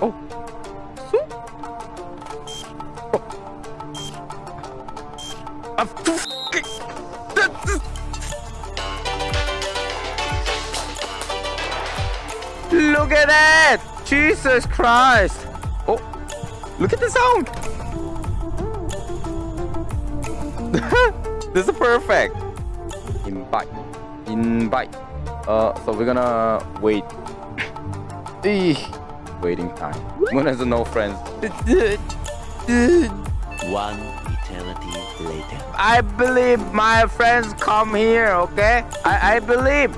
Oh. Oh. That- this- Look at that! Jesus Christ! Oh, look at the sound! this is perfect. Invite, invite. Uh, so we're gonna wait. Eeh, Waiting time. Moon has no friends. One eternity later. I believe my friends come here, okay? I, I believe.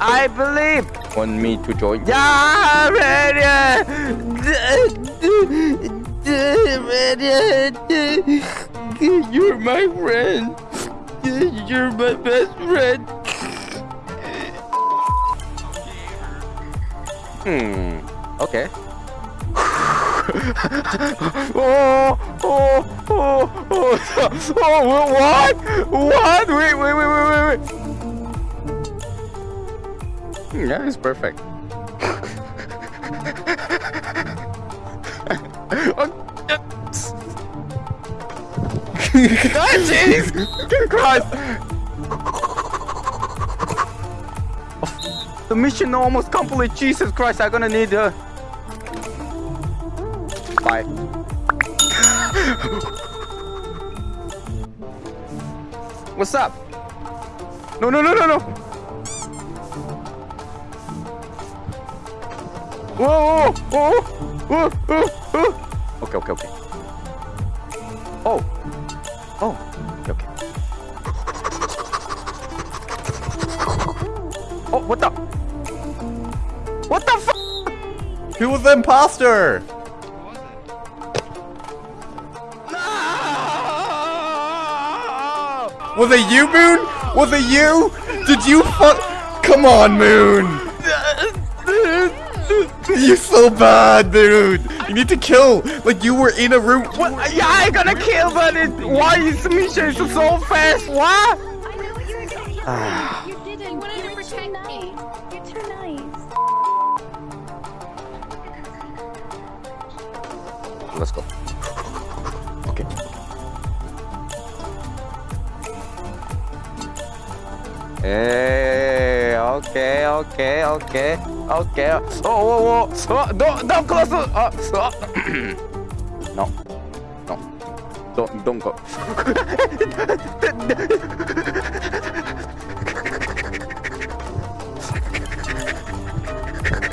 I believe. Want me to join? Yeah, Radiant! Radiant! You're my friend. You're my best friend. Hmm. Okay. oh, oh, oh, oh, oh, what? What? Wait, wait, wait, wait, wait, wait. Hmm, Yeah, it's perfect. oh, God, jeez! Christ! The mission almost complete. Jesus Christ, I'm gonna need uh Bye. What's up? No, no, no, no, no. Whoa, whoa, whoa, whoa, whoa. Okay, okay, okay. Oh. Oh. Okay. Oh, what the? What the f? Who was the imposter? Was it you, Moon? Was it you? Did you fuck? Come on, Moon. You're so bad, dude. You need to kill. Like you were in a room. What? Yeah, I gonna kill, but it, why is the mission is so fast? What? I know what you were gonna do. Ah. you didn't. You wanted to protect me. You're too nice. Let's go. Hey, okay, okay, okay, okay. Oh, whoa, whoa. Oh, oh, oh. don't, don't close. the- Oh, oh. no, no, don't, don't go.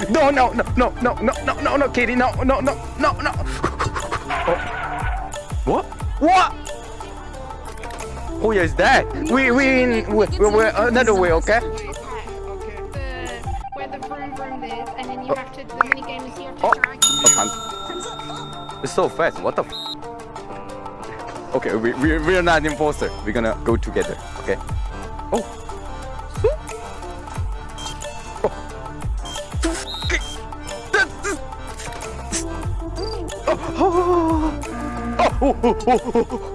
No, no, no, no, no, no, no, no, no, Katie, no, no, no, no, no. Oh. What? What? Who is that? We, we in, we, we, we're uh, another way, okay? The, where the vroom vroom is, and then you have to, the mini game is you have to Oh. It's so fast. What the? F okay, we we we are not imposter. We're gonna go together. Okay. Oh. Oh. Oh. Oh. oh. oh. oh.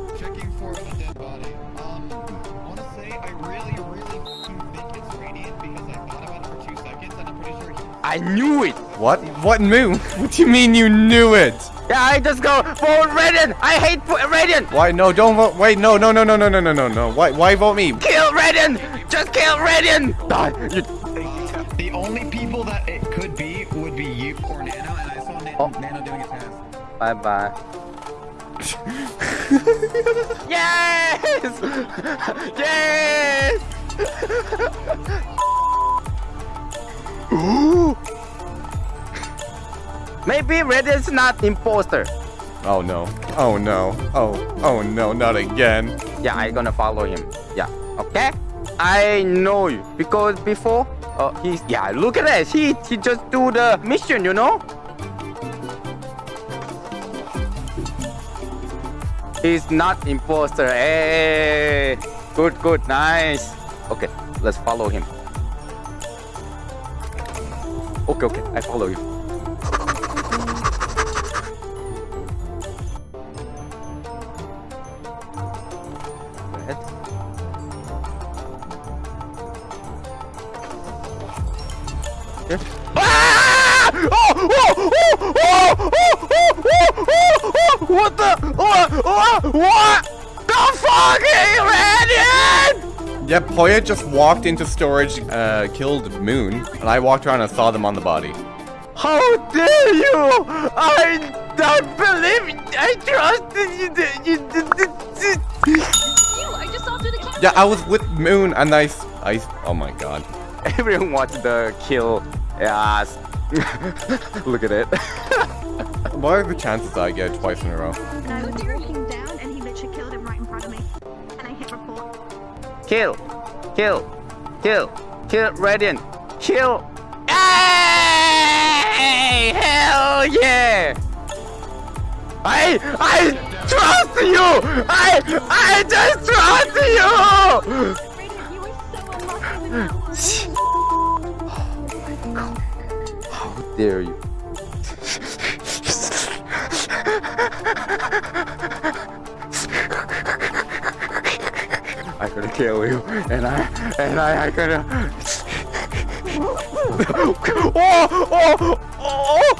I knew it. What? What Moon? What do you mean you knew it? Yeah, I just go for Radiant. I hate for Radiant. Why? No, don't vote. Wait, no, no, no, no, no, no, no, no, no. Why? Why vote me? Kill Radiant. Just kill Radiant. Die. You. The only people that it could be would be you or Nano, and I saw Na- Oh. Nano doing a task. Bye bye. yes! yes! Maybe Red is not imposter. Oh no. Oh no. Oh. Oh no. Not again. Yeah, I gonna follow him. Yeah. Okay. I know you because before, uh, he's yeah. Look at that. He he just do the mission, you know. He's not imposter. Hey, good, good, nice. Okay, let's follow him. Okay, okay, I follow you. Yes. What the? What? What? What? The fuck, man? Yep, Hoya just walked into storage, uh, killed Moon, and I walked around and saw them on the body. How dare you? I don't believe. I trusted you. You. You, I just saw through the camera. Yeah, I was with Moon, and I, s- I s- oh my god. Everyone wants the kill. Yes. Look at it. What are the chances I get twice in a row? Kill. Kill. Kill. Kill Radiant. Kill. Hey! Hell yeah! I I trust you! I I just trust you! With. How dare you? I gonna kill you, and I and I I gonna. oh oh oh oh!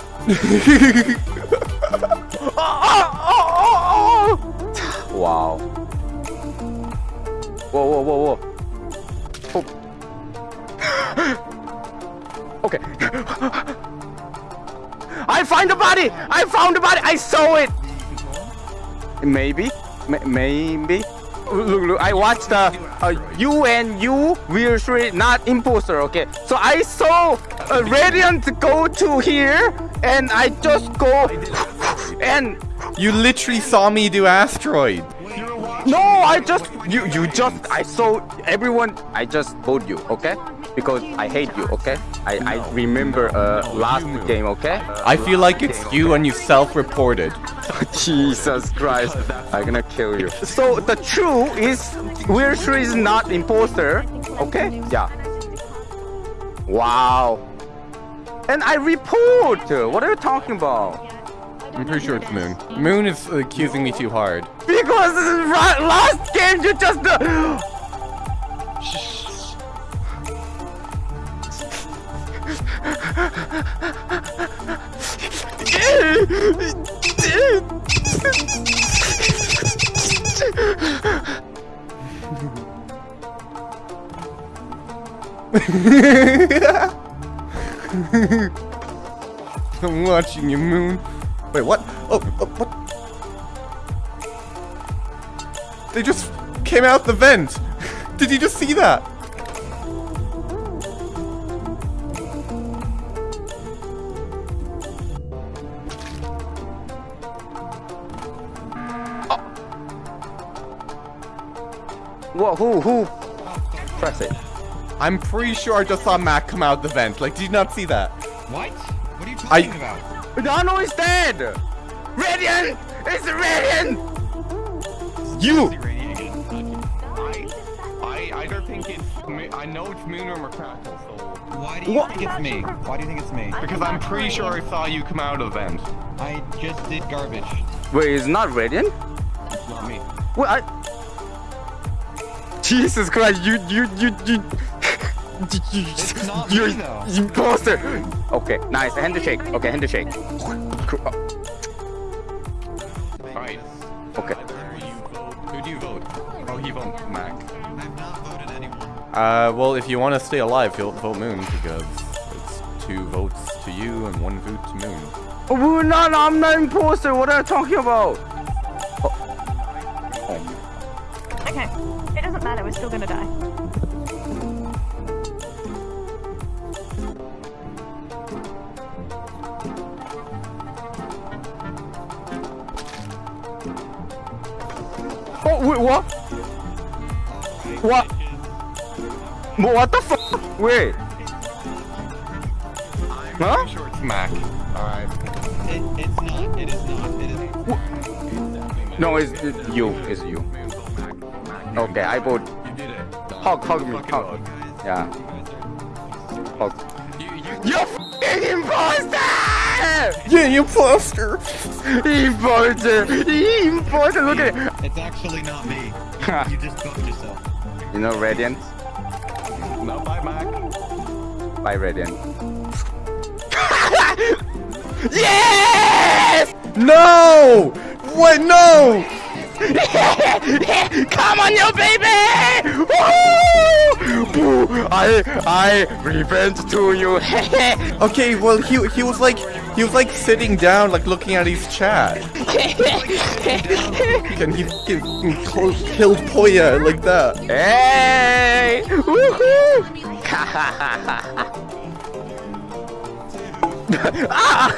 oh, oh, oh. Wow. Whoa whoa whoa whoa. Oh. Okay. I find the body! I found the body! I saw it! Maybe. M- maybe. Look, look, I watched the uh, you and you will three not imposter, okay? So I saw a radiant go to here and I just go and You literally saw me do asteroid. no, I just you you just I saw everyone. I just vote you, okay? Because I hate you, okay? I I remember uh last game, okay? I feel like it's you and you self-reported. Jesus Christ, I'm gonna kill you. So the true is Will Three is not imposter, okay? Yeah. Wow. And I report. What are you talking about? I'm pretty sure it's Moon. Moon is accusing me too hard. Because the ra- last game you just. Uh, I'm watching you, Moon. Wait, what? Oh, oh, what? They just came out the vent. Did you just see that? What? Who? Who? Press it. I'm pretty sure I just saw Mac come out of the vent. Like, did you not see that? What? What are you talking I- talking about? Dano is dead. Radiant. It's Radiant. You. See I, I either think it's, I know it's Moon or Crackle, so. Why do you What? think it's me? Why do you think it's me? Because I'm pretty sure I saw you come out of the vent. I just did garbage. Wait, it's not Radiant. It's not me. What? I... Jesus Christ! You you you you. It's not You're me, though. imposter. Okay, nice. Handshake. Okay, handshake. Alright. Okay. Who do you vote? Oh, he votes Mac. I've not voted anyone. Uh, well, if you want to stay alive, you'll vote Moon because it's two votes to you and one vote to Moon. Oh, no, no, I'm not imposter. What are you talking about? Oh. Oh. Okay, it doesn't matter. We're still gonna die. Oh, wait, what? What? What the fuck? Wait. Huh? Pretty sure it's Mac. Alright. It, it's not. It is not. It is. No, it's, it's you. It's you. Okay, I vote. You did it. Hug, hug me, Fucking hug. hug. Yeah. Hug. You, you, You fucking imposter! yeah, you imposter! Imposter! Imposter! Look at it! It's actually not me. You just fucked yourself. You know Radiant? No, bye, Mac. Bye Radiant. yes! No! What? No! Come on, you baby! Woo! I I revenge to you. Okay, well he he was like he was like sitting down, like looking at his chat. and he, killed killed Poya like that. hey! Woohoo! ah!